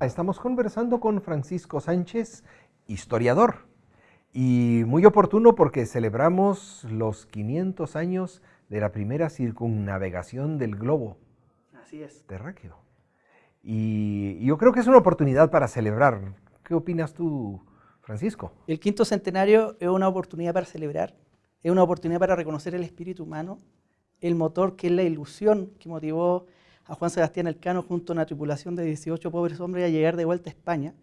Estamos conversando con Francisco Sánchez, historiador, y muy oportuno porque celebramos los 500 años de la primera circunnavegación del globo Así es. terráqueo. Y yo creo que es una oportunidad para celebrar. ¿Qué opinas tú, Francisco? El quinto centenario es una oportunidad para celebrar, es una oportunidad para reconocer el espíritu humano, el motor que es la ilusión que motivó a Juan Sebastián Elcano junto a una tripulación de 18 pobres hombres a llegar de vuelta a España,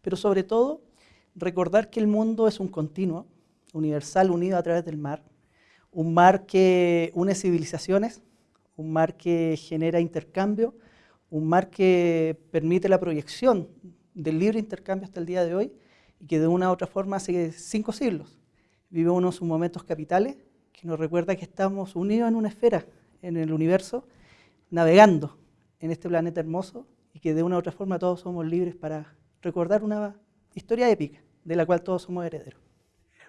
pero sobre todo recordar que el mundo es un continuo, universal unido a través del mar, un mar que une civilizaciones, un mar que genera intercambio, un mar que permite la proyección del libre intercambio hasta el día de hoy y que de una u otra forma hace cinco siglos vive uno sus momentos capitales que nos recuerda que estamos unidos en una esfera, en el universo, navegando en este planeta hermoso y que de una u otra forma todos somos libres para recordar una historia épica de la cual todos somos herederos.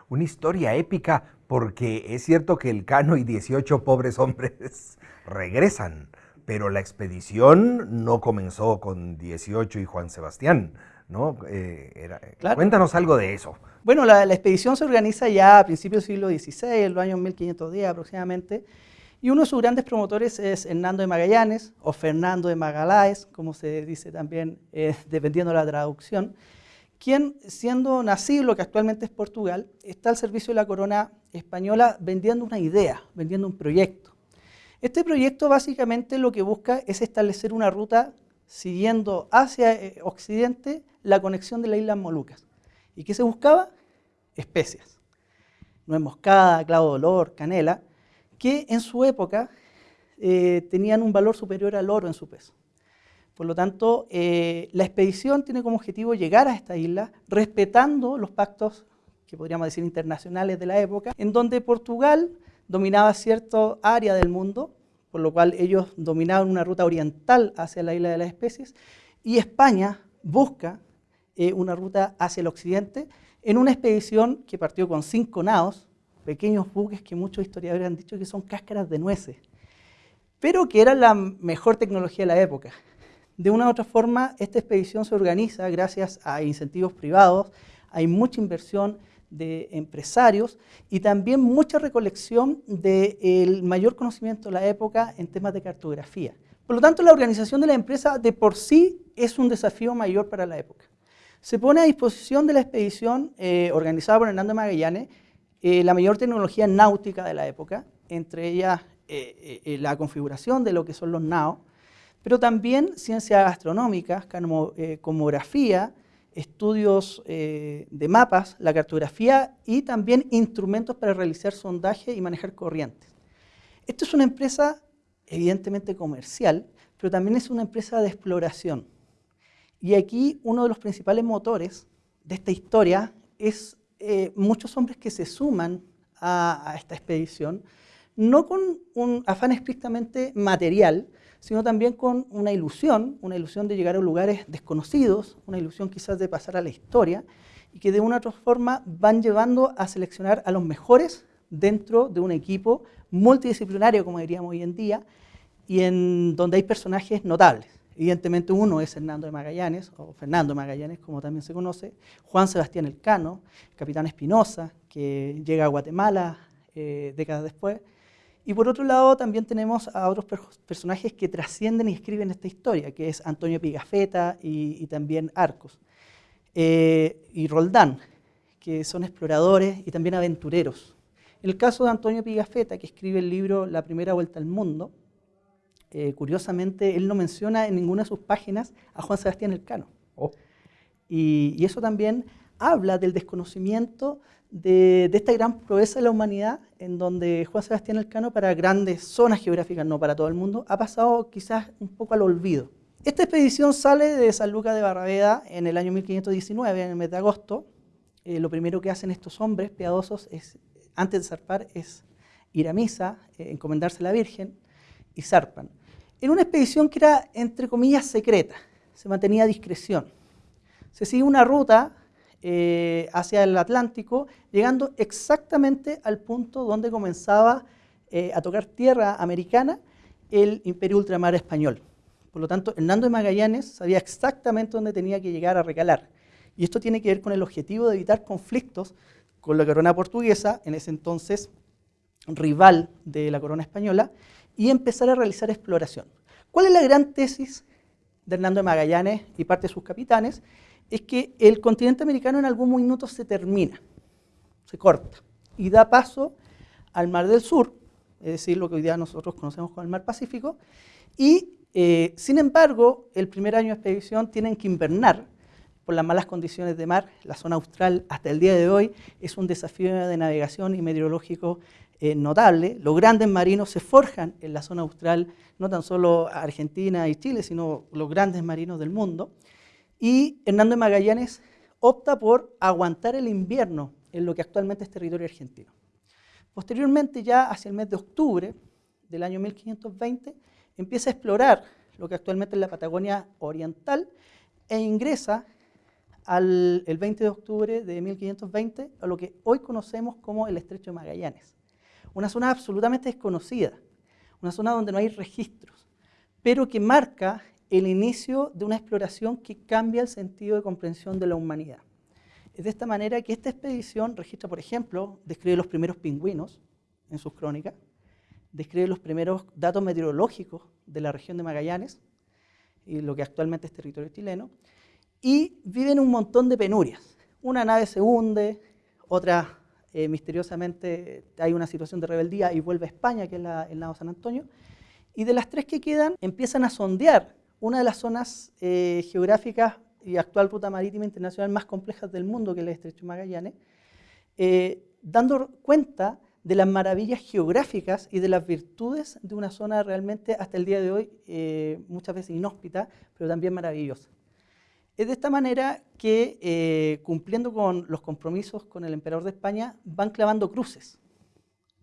Una historia épica porque es cierto que el Cano y 18 pobres hombres regresan, pero la expedición no comenzó con 18 y Juan Sebastián, ¿no? Eh, era- Claro. Cuéntanos algo de eso. Bueno, la, la expedición se organiza ya a principios del siglo XVI, en los años 1510 aproximadamente, y uno de sus grandes promotores es Hernando de Magallanes, o Fernando de Magaláes, como se dice también, eh, dependiendo de la traducción, quien, siendo nacido lo que actualmente es Portugal, está al servicio de la corona española vendiendo una idea, vendiendo un proyecto. Este proyecto básicamente lo que busca es establecer una ruta siguiendo hacia eh, occidente la conexión de las Islas Molucas. ¿Y qué se buscaba? Especias. Nuez moscada, clavo de olor, canela, que en su época eh, tenían un valor superior al oro en su peso. Por lo tanto, eh, la expedición tiene como objetivo llegar a esta isla respetando los pactos que podríamos decir internacionales de la época, en donde Portugal dominaba cierta área del mundo, por lo cual ellos dominaban una ruta oriental hacia la isla de las especies, y España busca eh, una ruta hacia el occidente en una expedición que partió con cinco naos, pequeños buques que muchos historiadores han dicho que son cáscaras de nueces, pero que eran la mejor tecnología de la época. De una u otra forma, esta expedición se organiza gracias a incentivos privados, hay mucha inversión de empresarios y también mucha recolección del mayor conocimiento de la época en temas de cartografía. Por lo tanto, la organización de la empresa de por sí es un desafío mayor para la época. Se pone a disposición de la expedición eh, organizada por Hernando Magallanes eh, la mayor tecnología náutica de la época, entre ellas eh, eh, la configuración de lo que son los naos, pero también ciencias gastronómicas, como, comografía, estudios de mapas, la cartografía y también instrumentos para realizar sondaje y manejar corrientes. Esta es una empresa evidentemente comercial, pero también es una empresa de exploración. Y aquí uno de los principales motores de esta historia es eh, muchos hombres que se suman a, a esta expedición, no con un afán estrictamente material, sino también con una ilusión, una ilusión de llegar a lugares desconocidos, una ilusión quizás de pasar a la historia, y que de una u otra forma van llevando a seleccionar a los mejores dentro de un equipo multidisciplinario, como diríamos hoy en día, y en donde hay personajes notables. Evidentemente uno es Hernando de Magallanes, o Fernando Magallanes, como también se conoce, Juan Sebastián Elcano, Capitán Espinosa, que llega a Guatemala eh, décadas después, y por otro lado, también tenemos a otros per personajes que trascienden y escriben esta historia, que es Antonio Pigafetta y, también Arcos. Eh, y Roldán, que son exploradores y también aventureros. En el caso de Antonio Pigafetta, que escribe el libro La primera vuelta al mundo, eh, curiosamente, él no menciona en ninguna de sus páginas a Juan Sebastián Elcano. Oh. Y, y eso también habla del desconocimiento de, de, esta gran proeza de la humanidad, en donde Juan Sebastián Elcano, para grandes zonas geográficas, no para todo el mundo, ha pasado quizás un poco al olvido. Esta expedición sale de San Lucas de Barraveda en el año 1519, en el mes de agosto. Eh, lo primero que hacen estos hombres piadosos es, antes de zarpar es ir a misa, eh, encomendarse a la Virgen y zarpan. En una expedición que era, entre comillas, secreta, se mantenía a discreción. Se sigue una ruta eh, hacia el Atlántico, llegando exactamente al punto donde comenzaba eh, a tocar tierra americana el imperio ultramar español. Por lo tanto, Hernando de Magallanes sabía exactamente dónde tenía que llegar a recalar. Y esto tiene que ver con el objetivo de evitar conflictos con la corona portuguesa, en ese entonces rival de la corona española, y empezar a realizar exploración. ¿Cuál es la gran tesis de Hernando de Magallanes y parte de sus capitanes? Es que el continente americano en algún minuto se termina, se corta, y da paso al Mar del Sur, es decir, lo que hoy día nosotros conocemos como el Mar Pacífico, y eh, sin embargo, el primer año de expedición tienen que invernar por las malas condiciones de mar. La zona austral hasta el día de hoy es un desafío de navegación y meteorológico eh, notable. Los grandes marinos se forjan en la zona austral, no tan solo Argentina y Chile, sino los grandes marinos del mundo. Y Hernando de Magallanes opta por aguantar el invierno en lo que actualmente es territorio argentino. Posteriormente, ya hacia el mes de octubre del año 1520, empieza a explorar lo que actualmente es la Patagonia Oriental e ingresa el 20 de octubre de 1520 a lo que hoy conocemos como el Estrecho de Magallanes. Una zona absolutamente desconocida, una zona donde no hay registros, pero que marca el inicio de una exploración que cambia el sentido de comprensión de la humanidad. Es de esta manera que esta expedición registra, por ejemplo, describe los primeros pingüinos en sus crónicas, describe los primeros datos meteorológicos de la región de Magallanes y lo que actualmente es territorio chileno, y viven un montón de penurias. Una nave se hunde, otra eh, misteriosamente hay una situación de rebeldía y vuelve a España, que es el lado San Antonio, y de las tres que quedan empiezan a sondear una de las zonas eh, geográficas y actual ruta marítima internacional más complejas del mundo, que es el Estrecho Magallanes, eh, dando cuenta de las maravillas geográficas y de las virtudes de una zona realmente hasta el día de hoy muchas veces inhóspita, pero también maravillosa. Es de esta manera que, eh, cumpliendo con los compromisos con el emperador de España, van clavando cruces,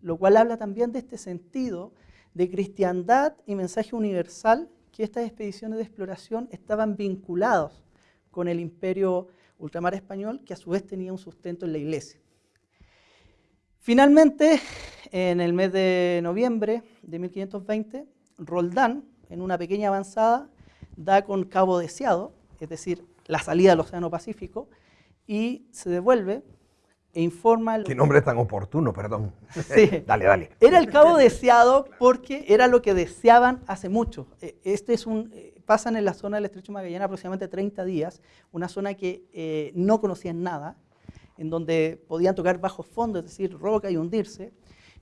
lo cual habla también de este sentido de cristiandad y mensaje universal que estas expediciones de exploración estaban vinculados con el imperio ultramar español, que a su vez tenía un sustento en la iglesia. Finalmente, en el mes de noviembre de 1520, Roldán, en una pequeña avanzada, da con Cabo Deseado, es decir, la salida del Océano Pacífico, y se devuelve e informa... Qué nombre tan oportuno, perdón. Sí. dale, dale. Era el cabo deseado porque era lo que deseaban hace mucho. E, este es un, eh, pasan en la zona del Estrecho Magallanes aproximadamente 30 días, una zona que eh, no conocían nada, en donde podían tocar bajo fondo, es decir, roca y hundirse.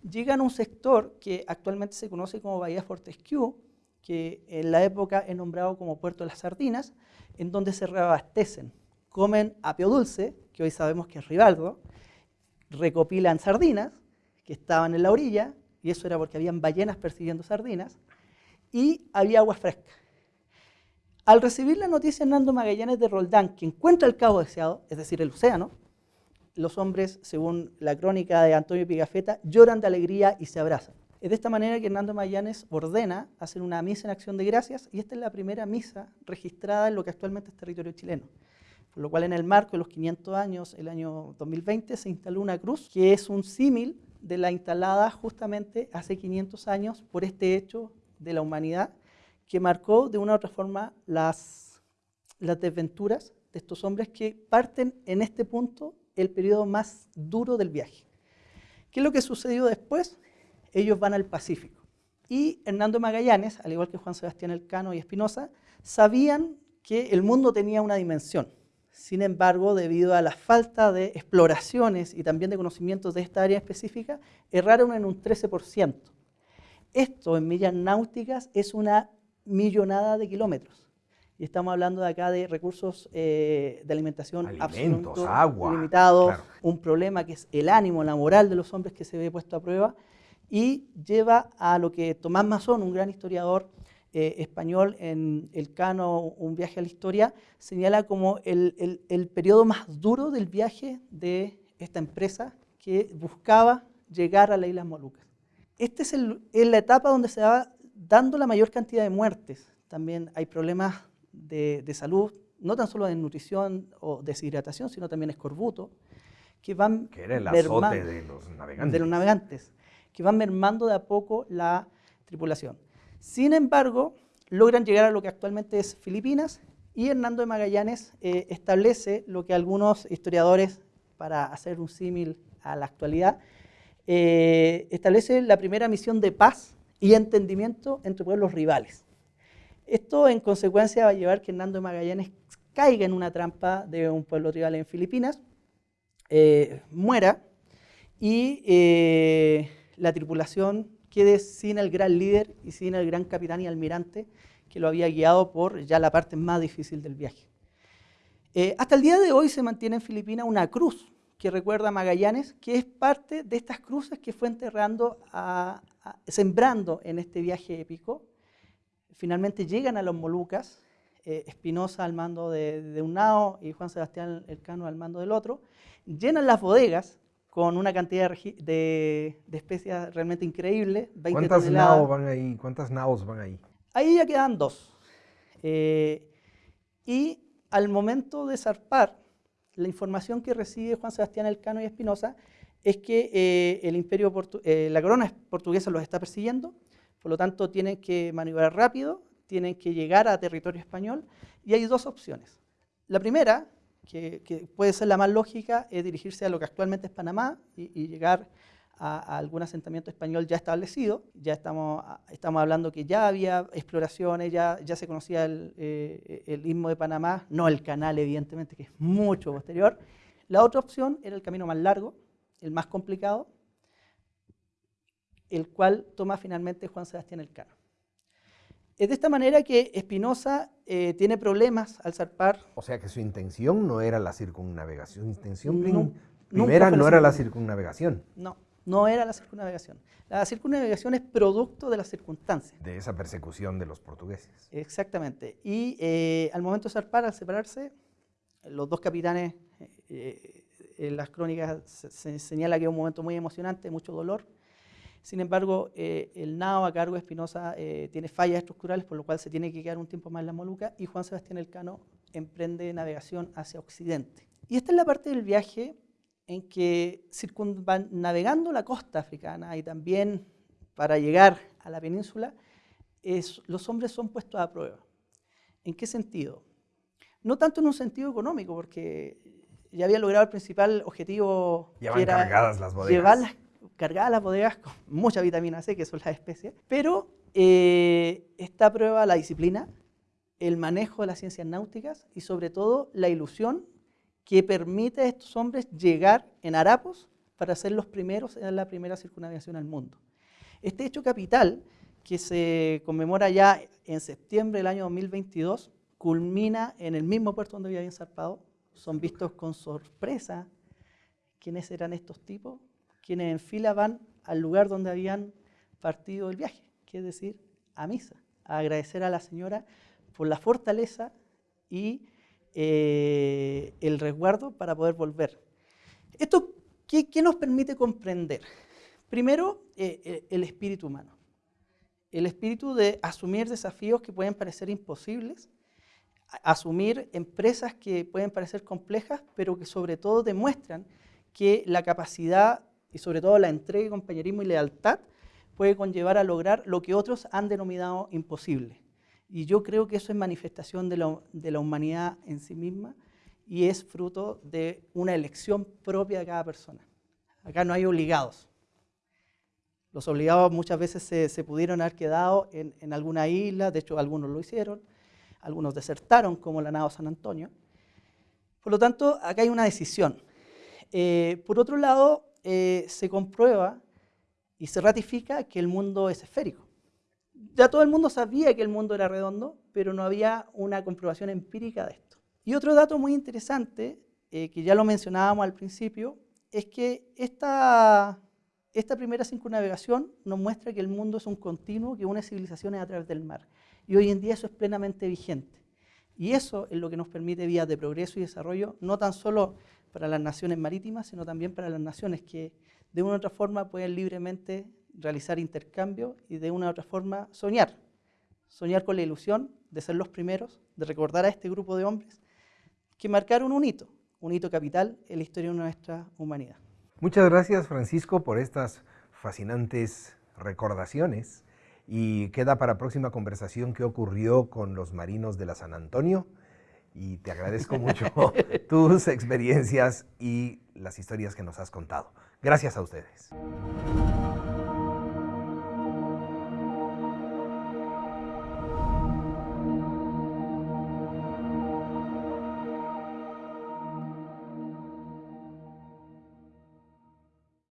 Llegan a un sector que actualmente se conoce como Bahía Fortescue, que en la época es nombrado como Puerto de las Sardinas, en donde se reabastecen. Comen apio dulce, que hoy sabemos que es rivaldo, recopilan sardinas, que estaban en la orilla, y eso era porque habían ballenas persiguiendo sardinas, y había agua fresca. Al recibir la noticia Hernando Magallanes de Roldán, que encuentra el cabo deseado, es decir, el océano, los hombres, según la crónica de Antonio Pigafetta, lloran de alegría y se abrazan. Es de esta manera que Hernando Mayanes ordena hacer una misa en acción de gracias y esta es la primera misa registrada en lo que actualmente es territorio chileno. Por lo cual en el marco de los 500 años, el año 2020, se instaló una cruz que es un símil de la instalada justamente hace 500 años por este hecho de la humanidad que marcó de una u otra forma las, las desventuras de estos hombres que parten en este punto el periodo más duro del viaje. ¿Qué es lo que sucedió después? Ellos van al Pacífico. Y Hernando Magallanes, al igual que Juan Sebastián Elcano y Espinosa, sabían que el mundo tenía una dimensión. Sin embargo, debido a la falta de exploraciones y también de conocimientos de esta área específica, erraron en un 13%. Esto en millas náuticas es una millonada de kilómetros. Y estamos hablando de acá de recursos eh, de alimentación Alimentos, agua, limitados, un problema que es el ánimo, la moral de los hombres que se ve puesto a prueba y lleva a lo que Tomás Mazón, un gran historiador eh, español en El Cano, Un viaje a la historia, señala como el, el, periodo más duro del viaje de esta empresa que buscaba llegar a las Islas Molucas. Esta es, es la etapa donde se va dando la mayor cantidad de muertes. También hay problemas de, de salud, no tan solo de nutrición o deshidratación, sino también escorbuto, que van que era el azote de los navegantes. De los navegantes que van mermando de a poco la tripulación. Sin embargo, logran llegar a lo que actualmente es Filipinas y Hernando de Magallanes eh, establece lo que algunos historiadores, para hacer un símil a la actualidad, eh, establece la primera misión de paz y entendimiento entre pueblos rivales. Esto en consecuencia va a llevar que Hernando de Magallanes caiga en una trampa de un pueblo rival en Filipinas, eh, muera y la tripulación quede sin el gran líder y sin el gran capitán y almirante que lo había guiado por ya la parte más difícil del viaje. Eh, hasta el día de hoy se mantiene en Filipinas una cruz que recuerda a Magallanes, que es parte de estas cruces que fue enterrando, sembrando en este viaje épico. Finalmente llegan a los Molucas, eh, Espinosa al mando de, un nao y Juan Sebastián Elcano al mando del otro, llenan las bodegas con una cantidad de, de especias realmente increíble. ¿Cuántas naos van ahí? ¿Cuántas naos van ahí? Ahí ya quedan dos. Eh, y al momento de zarpar, la información que recibe Juan Sebastián Elcano y Espinosa es que eh, el imperio eh, la corona portuguesa los está persiguiendo, por lo tanto tienen que maniobrar rápido, tienen que llegar a territorio español y hay dos opciones. La primera, que, puede ser la más lógica, es dirigirse a lo que actualmente es Panamá y llegar a, algún asentamiento español ya establecido. Ya estamos, estamos hablando que ya había exploraciones, ya, ya se conocía el, eh, el istmo de Panamá, no el canal, evidentemente, que es mucho posterior. La otra opción era el camino más largo, el más complicado, el cual toma finalmente Juan Sebastián Elcano. Es de esta manera que Espinosa eh, tiene problemas al zarpar. O sea que su intención no era la circunnavegación, su intención primera no era la circunnavegación. No, no era la circunnavegación. La circunnavegación es producto de las circunstancias. De esa persecución de los portugueses. Exactamente. Y eh, al momento de zarpar, al separarse, los dos capitanes, eh, en las crónicas se, señala que es un momento muy emocionante, mucho dolor. Sin embargo, eh, el nao a cargo de Espinosa tiene fallas estructurales, por lo cual se tiene que quedar un tiempo más en la Moluca, y Juan Sebastián Elcano emprende navegación hacia Occidente. Y esta es la parte del viaje en que navegando la costa africana y también para llegar a la península, los hombres son puestos a prueba. ¿En qué sentido? No tanto en un sentido económico, porque ya había logrado el principal objetivo, que era cargadas las bodegas. Cargadas las bodegas con mucha vitamina C, que son las especies, pero eh, esta prueba la disciplina, el manejo de las ciencias náuticas y sobre todo la ilusión que permite a estos hombres llegar en harapos para ser los primeros en la primera circunnavegación al mundo. Este hecho capital, que se conmemora ya en septiembre del año 2022, culmina en el mismo puerto donde habían zarpado. Son vistos con sorpresa quiénes eran estos tipos, quienes en fila van al lugar donde habían partido el viaje, que es decir, a misa, a agradecer a la señora por la fortaleza y eh, el resguardo para poder volver. ¿Esto qué, nos permite comprender? Primero, eh, eh, el espíritu humano. El espíritu de asumir desafíos que pueden parecer imposibles, asumir empresas que pueden parecer complejas, pero que sobre todo demuestran que la capacidad y sobre todo la entrega, compañerismo y lealtad puede conllevar a lograr lo que otros han denominado imposible. Y yo creo que eso es manifestación de la, humanidad en sí misma y es fruto de una elección propia de cada persona. Acá no hay obligados. Los obligados muchas veces se, pudieron haber quedado en, alguna isla, de hecho algunos lo hicieron, algunos desertaron como la nao San Antonio. Por lo tanto, acá hay una decisión. Eh, por otro lado, eh, se comprueba y se ratifica que el mundo es esférico ya todo el mundo sabía que el mundo era redondo, pero no había una comprobación empírica de esto. Y otro dato muy interesante, eh, que ya lo mencionábamos al principio, es que esta, esta primera circunnavegación nos muestra que el mundo es un continuo que une civilizaciones a través del mar. Y hoy en día eso es plenamente vigente. Y eso es lo que nos permite vías de progreso y desarrollo, no tan solo para las naciones marítimas, sino también para las naciones que de una u otra forma pueden libremente realizar intercambio y de una u otra forma soñar. Soñar con la ilusión de ser los primeros, de recordar a este grupo de hombres que marcaron un hito, un hito capital en la historia de nuestra humanidad. Muchas gracias Francisco por estas fascinantes recordaciones Y queda para próxima conversación qué ocurrió con los marinos de la San Antonio. Y te agradezco mucho tus experiencias y las historias que nos has contado. Gracias a ustedes.